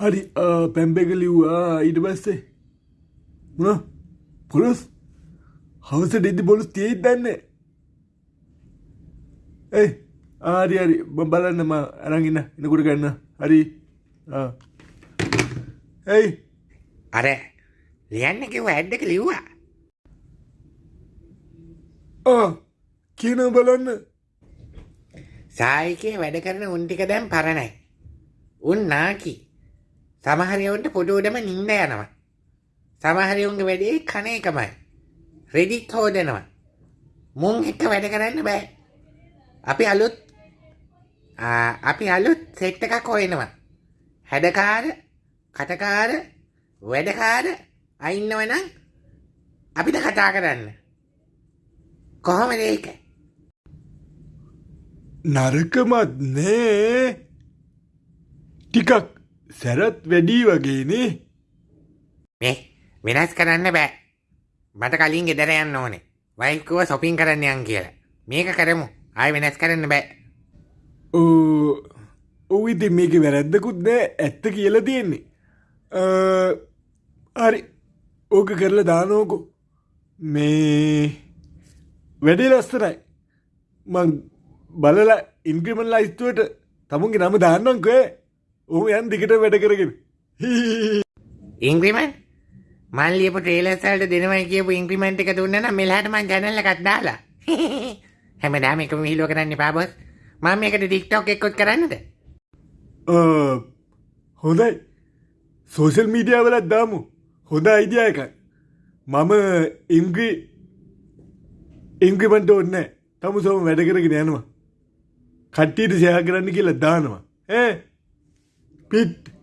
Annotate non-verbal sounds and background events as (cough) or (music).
හරි පැම්පෙක ලිව්වා. ඊට පස්සේ මොන? පොලොස්? හවස ඩෙදි බොලුස් තියෙයි දන්නේ? ඒ ආරි හරි මම බලන්නම අරගෙන එනකොට ගන්න. හරි. ඇයි අර ලියන්න කිව්ව ඇඩ් එක ලිව්වා. ආ කියනව බලන්න. සායිකේ වැඩ කරන උන් ටික දැන් පරණයි. උන් නාකි සමහරයවුන්ට පොඩුවටම නින්ද යනවා. සමහරයුන්ගේ වැඩේ කන එකමයි. රෙඩිත් හෝදනවා. මුං එක්ක වැඩ කරන්න බෑ. අපි අලුත් ආ, අපි අලුත් සෙට් එකක් හොයනවා. හැඩකාර කටකාර වැඩකාර අයින්නවනම් අපිට කතා කරන්න. කොහොමද ඒක? නරකමත් නෑ. ටිකක් සැරත් වැඩී වගේනේ මේ වෙනස් කරන්න බෑ. මට කලින් ගෙදර යන්න ඕනේ. වයිකුව සොපින් කරන්න යන් කියලා. මේක කරමු. ආය වෙනස් කරන්න බෑ. ඔව. ඉති මේක වැරැද්දකුත් නෑ. ඇත්ත කියල තියෙන්නේ. හරි. ඕක කරලා දානෝකෝ මේ වැඩේ ලස්සනයි. මං බලලා ඉන්ක්‍රමල් ලයිස්තුවට තමුන්ගේ නම දාන්නංකේ ඔහු යන් දිකට වැඩ කරගෙන. ඉංග්‍රිමන් මල්ලියපු ට්‍රේලර්සල්ට දෙනවයි කියපු ඉංක්‍රිමෙන්ට් එක දුන්න නම් මෙලහට මං channel එකක් දාලා. (laughs) හැමදාම එකම විහිළුව කරන්න එපා බොස් මම මේකට TikTok එකකුත් කරන්නද? හොඳයි. සෝෂල් මීඩියාවලත් දාමු. හොඳ අයිඩිය එක මම ඉංග්‍රී ඉංග්‍රිමන්ට ඔන්න තම සොම වැඩ කරගෙන යනවා. කට්ටීට සයා කරන්න කියලා දානවා. ඒ pit